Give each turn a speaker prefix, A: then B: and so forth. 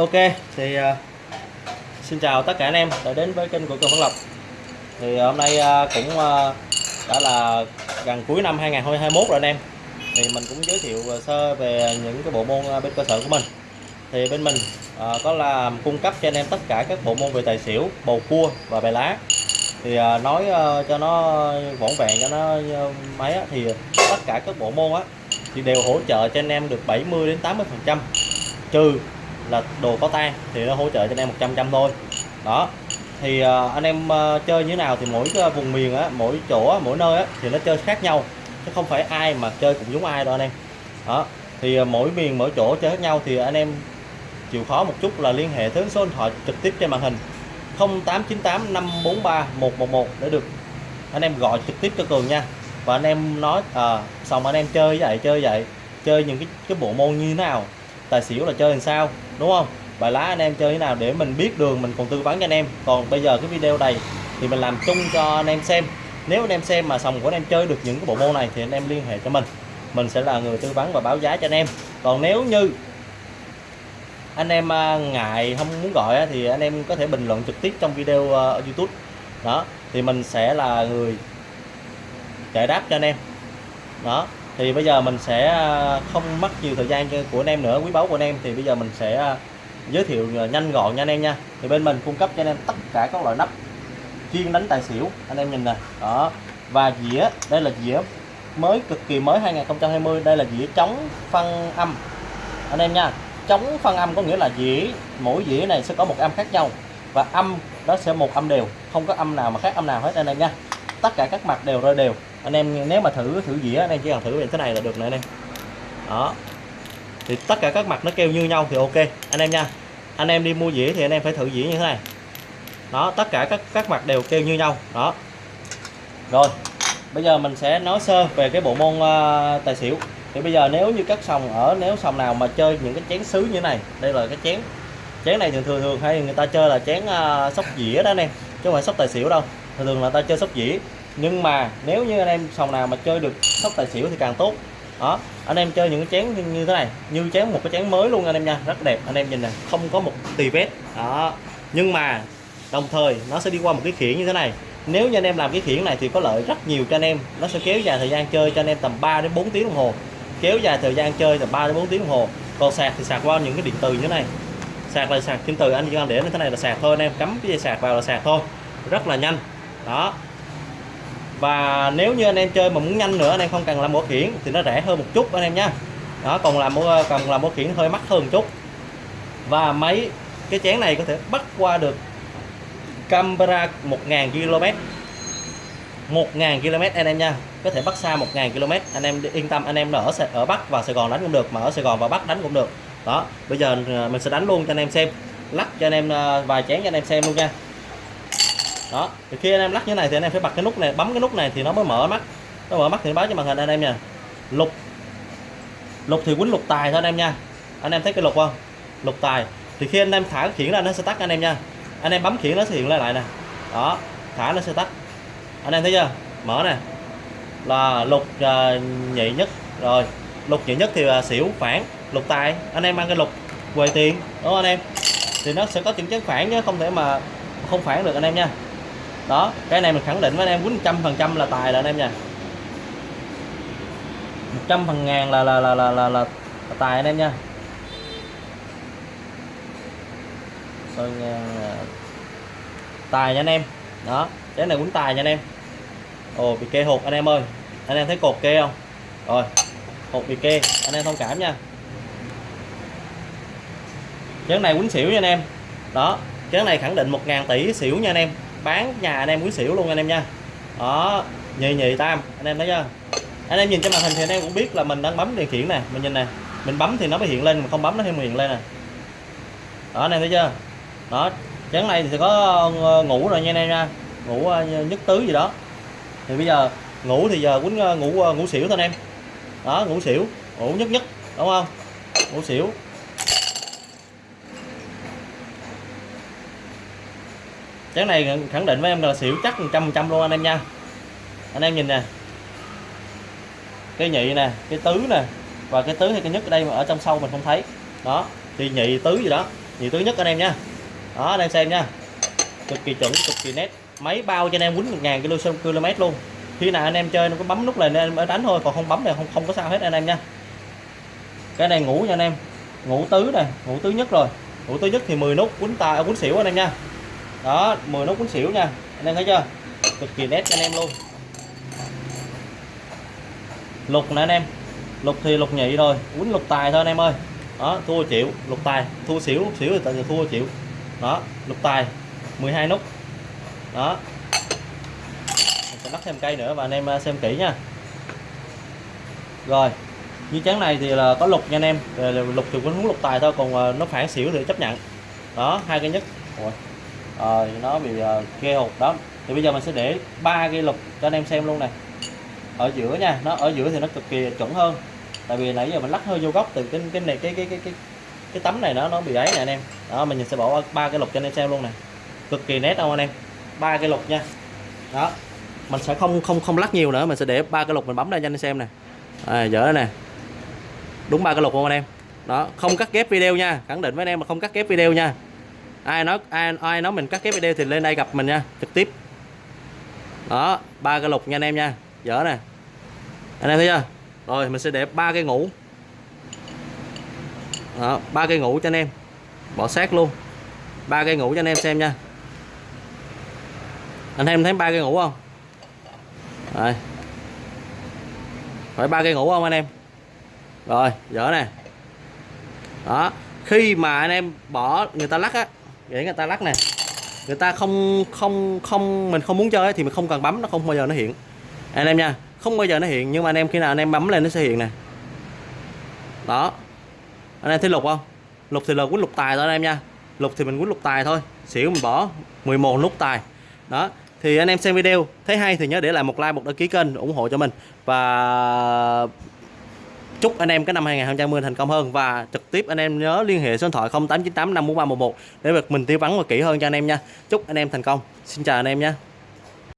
A: Ok thì uh, xin chào tất cả anh em đã đến với kênh của Cường Văn Lộc. Thì à, hôm nay uh, cũng uh, đã là gần cuối năm 2021 rồi anh em. Thì mình cũng giới thiệu sơ về những cái bộ môn bên cơ sở của mình. Thì bên mình uh, có làm cung cấp cho anh em tất cả các bộ môn về tài xỉu bầu cua và bài lá. Thì uh, nói uh, cho nó vỏn vẹn cho nó uh, máy á, thì tất cả các bộ môn á thì đều hỗ trợ cho anh em được 70 đến 80 phần trăm trừ là đồ có tan thì nó hỗ trợ cho anh em 100 trăm thôi. Đó. Thì uh, anh em uh, chơi như thế nào thì mỗi cái vùng miền á mỗi chỗ mỗi nơi á thì nó chơi khác nhau chứ không phải ai mà chơi cũng giống ai đâu anh em. Đó. Thì uh, mỗi miền mỗi chỗ chơi khác nhau thì anh em chịu khó một chút là liên hệ tới số điện thoại trực tiếp trên màn hình 0898 543 111 để được anh em gọi trực tiếp cho Cường nha. Và anh em nói à, xong anh em chơi vậy chơi vậy chơi những cái cái bộ môn như thế nào tài xỉu là chơi làm sao đúng không? Bài lá anh em chơi thế nào để mình biết đường, mình còn tư vấn cho anh em. Còn bây giờ cái video này thì mình làm chung cho anh em xem. Nếu anh em xem mà sòng của anh em chơi được những cái bộ môn này thì anh em liên hệ cho mình. Mình sẽ là người tư vấn và báo giá cho anh em. Còn nếu như anh em à, ngại, không muốn gọi thì anh em có thể bình luận trực tiếp trong video à, ở YouTube. Đó, thì mình sẽ là người giải đáp cho anh em. Đó thì bây giờ mình sẽ à, không mất nhiều thời gian của anh em nữa, quý báu của anh em. Thì bây giờ mình sẽ à, giới thiệu à, nhanh gọn nha anh em nha. Thì bên mình cung cấp cho anh em tất cả các loại nắp chuyên đánh tài xỉu. Anh em nhìn nè, đó. Và dĩa, đây là dĩa mới, cực kỳ mới 2020 đây là dĩa chống phân âm. Anh em nha chống phân âm có nghĩa là dĩa, mỗi dĩa này sẽ có một âm khác nhau. Và âm đó sẽ một âm đều, không có âm nào mà khác âm nào hết, anh em nha tất cả các mặt đều rơi đều. Anh em nếu mà thử thử dĩa anh em chỉ cần thử như thế này là được nữa anh em. Đó. Thì tất cả các mặt nó kêu như nhau thì ok. Anh em nha. Anh em đi mua dĩa thì anh em phải thử dĩa như thế này. Đó tất cả các các mặt đều kêu như nhau. Đó. Rồi. Bây giờ mình sẽ nói sơ về cái bộ môn uh, tài xỉu. Thì bây giờ nếu như các sòng ở nếu sòng nào mà chơi những cái chén sứ như thế này đây là cái chén. Chén này thường thường thường hay người ta chơi là chén uh, sóc dĩa đó anh em chứ không phải sóc tài xỉu đâu. Thường thường là ta chơi sóc dĩa nhưng mà nếu như anh em sòng nào mà chơi được sóc tài xỉu thì càng tốt. Đó, anh em chơi những cái chén như thế này, như chén một cái chén mới luôn anh em nha, rất đẹp, anh em nhìn này không có một tì vết. Đó, nhưng mà đồng thời nó sẽ đi qua một cái khiển như thế này. Nếu như anh em làm cái khiển này thì có lợi rất nhiều cho anh em, nó sẽ kéo dài thời gian chơi cho anh em tầm 3 đến 4 tiếng đồng hồ. Kéo dài thời gian chơi tầm 3 đến 4 tiếng đồng hồ. Còn sạc thì sạc qua những cái điện từ như thế này. Sạc là sạc trên từ, anh chỉ cần để như thế này là sạc thôi anh em, cắm cái dây sạc vào là sạc thôi. Rất là nhanh. Đó và nếu như anh em chơi mà muốn nhanh nữa, anh em không cần làm bộ khiển thì nó rẻ hơn một chút anh em nhé đó, còn làm còn làm bộ khiển hơi mắc hơn một chút. Và máy, cái chén này có thể bắt qua được camera 1000 km 1000 km anh em nha. Có thể bắt xa 1000 km anh em yên tâm, anh em ở ở Bắc và Sài Gòn đánh cũng được, mà ở Sài Gòn và Bắc đánh cũng được. Đó, bây giờ ờ, mình sẽ đánh luôn cho anh em xem. Lắc cho anh em ờ, vài chén cho anh em xem luôn nha đó thì khi anh em lắc như này thì anh em phải bật cái nút này bấm cái nút này thì nó mới mở mắt. Nó mở mắt thì báo cho màn hình anh em nha. Lục. Lục thì quýnh lục tài thôi anh em nha. Anh em thấy cái lục không? Lục tài. Thì khi anh em thả cái khiển ra nó sẽ tắt anh em nha. Anh em bấm khiển nó sẽ hiện lại lại nè. Đó thả nó sẽ tắt. Anh em thấy chưa? Mở nè. Là lục uh, nhị nhất. Rồi lục nhị nhất thì là xỉu phản. Lục tài. Anh em mang cái lục quầy tiền đúng không anh em? Thì nó sẽ có những chấn phản chứ không thể mà không phản được anh em nha đó cái này mình khẳng định với anh em quýnh trăm phần trăm là tài là anh em nha. một trăm phần ngàn là là là là là, là, là tài anh em nha. rồi tài nha anh em. Đó cái này quýnh tài nha anh em. Ồ bị kê hột anh em ơi. Anh em thấy cột kê không? Rồi hột bị kê anh em thông cảm nha. Chén này quýnh xỉu nha anh em. Đó chén này khẳng định 1.000 tỷ xỉu nha anh em bán nhà anh em quý xỉu luôn anh em nha. Đó nhị nhị tam, anh em thấy chưa? Anh em nhìn trên màn hình thì anh em cũng biết là mình đang bấm điều khiển nè, mình nhìn nè, mình bấm thì nó mới hiện lên, mà không bấm nó không hiện lên nè. Đó, anh em thấy chưa? Đó, chén này thì có ờ, ngủ rồi nha anh em nha, ngủ ờ, nhất tứ gì đó. Thì bây giờ ngủ thì giờ quýnh ờ, ngủ ngủ xỉu thôi anh em. Đó, ngủ xỉu, ngủ nhất nhất đúng không? Ngủ xỉu. Chén này khẳng định với em là xỉu chắc 100 trăm luôn anh em nha. Anh em nhìn nè. Cái nhị nè, cái tứ nè. Và cái tứ hay cái nhất ở đây mà ở trong sâu mình không thấy. Đó, thì nhị tứ gì đó. Nhị tứ nhất anh em nha. Đó, anh em xem nha. Cực kỳ chuẩn, cực kỳ nét. Máy bao cho anh em quýnh 1000 km luôn. Khi nào anh em chơi nó có bấm nút này anh em mới đánh thôi, còn không bấm này không không có sao hết anh em nha. Cái này ngủ nha anh em. Ngủ tứ này ngủ tứ nhất rồi. Ngủ tứ nhất thì 10 nút, quýnh tài quýnh xỉu anh em nha đó 10 nút quấn xỉu nha. Anh em thấy chưa? Cực kỳ nét cho anh em luôn. Lục nè anh em. Lục thì lục nhị rồi. Quấn lục tài thôi anh em ơi. Đó, thua chịu lục tài. Thua xỉu xỉu thì tại giờ thua chịu đó, lục tài. 12 nút. Đó. Mình sẽ lắp thêm cây nữa và anh em à, xem kỹ nha. Rồi, như chén này thì là có lục nha anh em. Lục thì cũng muốn lục tài thôi, còn à, nó phản xỉu thì chấp nhận. Đó, hai cái nhất. Ủa à, nó bị uh, ghê hụt đó. Thì bây giờ mình sẽ để ba cây lục cho anh em xem luôn này. Ở giữa nha nó ở giữa thì nó cực kỳ chuẩn hơn. Tại vì nãy giờ mình lắc hơi vô góc từ cái cái này cái cái cái cái cái tấm này nó nó bị ấy nè anh em. Đó mình sẽ bỏ ba cái lục cho anh em xem luôn này. Cực kỳ nét không anh em? Ba cái lục nha. Đó mình sẽ không không không lắc nhiều nữa mình sẽ để ba cái lục mình bấm ra cho anh em xem nè. À, dở nè. Đúng ba cái lục không anh em? Đó không cắt ghép video nha khẳng định với anh em mà không cắt ghép video nha ai nói ai ai nói mình cắt ghép video thì lên đây gặp mình nha, trực tiếp. Đó, ba cái lục nha anh em nha, dở nè. Anh em thấy chưa? Rồi, mình sẽ để ba cây ngủ. Đó, ba cây ngủ cho anh em. Bỏ sát luôn. Ba cây ngủ cho anh em xem nha. Anh em thấy ba cây ngủ không? Rồi. Phải ba cây ngủ không anh em? Rồi, dở nè. Đó, khi mà anh em bỏ người ta lắc á để người ta lắc nè. Người ta không không không, mình không muốn chơi thì mình không cần bấm, nó không bao giờ nó hiện. Anh em nha, không bao giờ nó hiện nhưng mà anh em khi nào anh em bấm lên nó sẽ hiện nè. Đó. Anh em thấy lục không? Lục thì là quýnh lục tài thôi anh em nha. Lục thì mình quýnh lục tài thôi. Xỉu mình bỏ 11 nút tài. Đó. Thì anh em xem video, thấy hay thì nhớ để lại một like, một đăng ký kênh ủng hộ cho mình. Và chúc anh em cái năm 2020 thành công hơn. Và trực tiếp anh em nhớ liên hệ số điện thoại 0898 54311 để được mình tư vấn và kỹ hơn cho anh em nha. Chúc anh em thành công. Xin chào anh em nha.